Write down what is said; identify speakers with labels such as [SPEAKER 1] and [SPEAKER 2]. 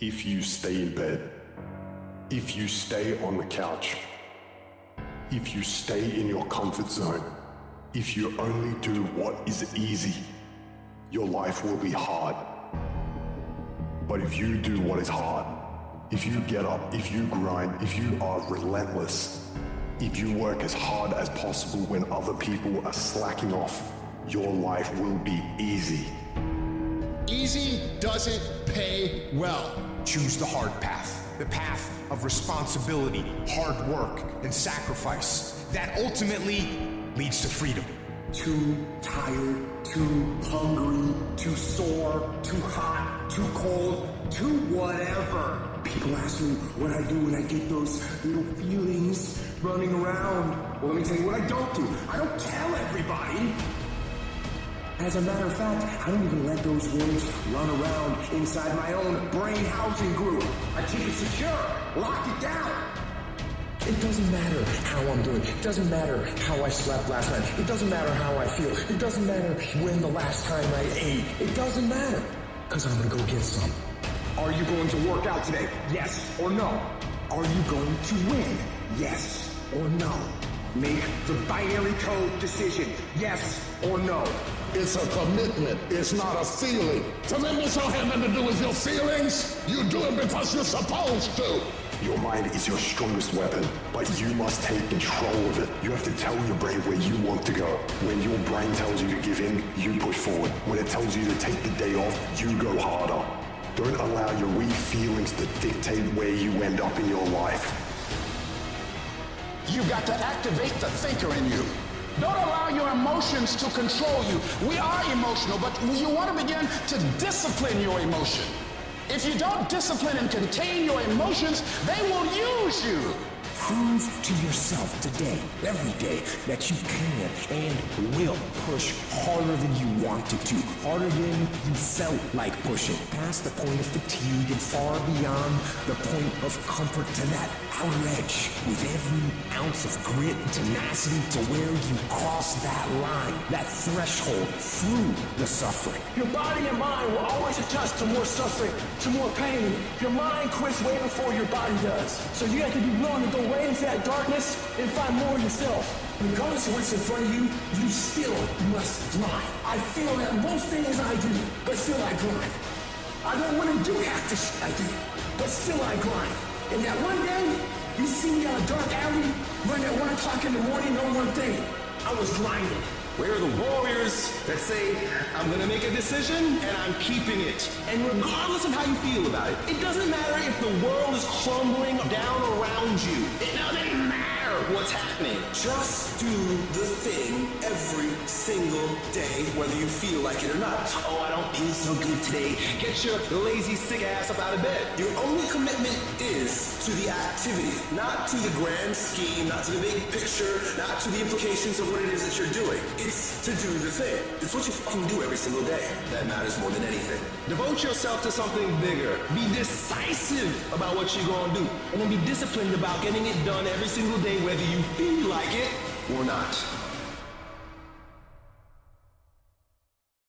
[SPEAKER 1] If you stay in bed, if you stay on the couch, if you stay in your comfort zone, if you only do what is easy, your life will be hard. But if you do what is hard, if you get up, if you grind, if you are relentless, if you work as hard as possible when other people are slacking off, your life will be easy.
[SPEAKER 2] Easy doesn't pay well.
[SPEAKER 3] Choose the hard path, the path of responsibility, hard work, and sacrifice. That ultimately leads to freedom.
[SPEAKER 4] Too tired, too hungry, too sore, too hot, too cold, too whatever. People ask me what I do when I get those little feelings running around. Well, let me tell you what I don't do. I don't tell everybody. As a matter of fact, I don't even let those words run around inside my own brain housing group. I keep it secure, lock it down. It doesn't matter how I'm doing. It doesn't matter how I slept last night. It doesn't matter how I feel. It doesn't matter when the last time I ate. It doesn't matter. Cause I'm gonna go get some. Are you going to work out today? Yes or no? Are you going to win? Yes or no? Make the binary code decision. Yes or no?
[SPEAKER 5] It's a commitment. It's not a feeling. Commitments don't have nothing to do with your feelings. You do it because you're supposed to.
[SPEAKER 1] Your mind is your strongest weapon, but you must take control of it. You have to tell your brain where you want to go. When your brain tells you to give in, you push forward. When it tells you to take the day off, you go harder. Don't allow your weak feelings to dictate where you end up in your life.
[SPEAKER 5] You got to activate the thinker in you. Don't allow your emotions to control you. We are emotional, but you want to begin to discipline your emotion. If you don't discipline and contain your emotions, they will use you.
[SPEAKER 4] Prove to yourself today, every day, that you can and will push harder than you wanted to, harder than you felt like pushing, past the point of fatigue and far beyond the point of comfort to that outer edge, with every ounce of grit and tenacity to where you cross that line, that threshold through the suffering.
[SPEAKER 6] Your body and mind will always adjust to more suffering, to more pain. Your mind quits way before your body does. So you have to be willing to go way into that darkness and find more yourself.
[SPEAKER 4] Regardless of what's in front of you, you still must grind. I feel that most things I do, but still I grind. I don't want to do half the shit I do, but still I grind. And that one day, you see me on a dark alley, running at one o'clock in the morning, know one thing. I was grinding.
[SPEAKER 7] Where are the warriors that say, I'm gonna make a decision and I'm keeping it? And regardless of how you feel about it, it doesn't matter if the world is crumbling down around you. It doesn't what's happening.
[SPEAKER 8] Just do the thing every single day, whether you feel like it or not.
[SPEAKER 7] Oh, I don't feel so good today. Get your lazy, sick ass up out of bed.
[SPEAKER 8] Your only commitment is to the activity, not to the grand scheme, not to the big picture, not to the implications of what it is that you're doing. It's to do the thing. It's what you fucking do every single day. That matters more than anything.
[SPEAKER 7] Devote yourself to something bigger. Be decisive about what you're gonna do. And then be disciplined about getting it done every single day, whether you feel like it or not.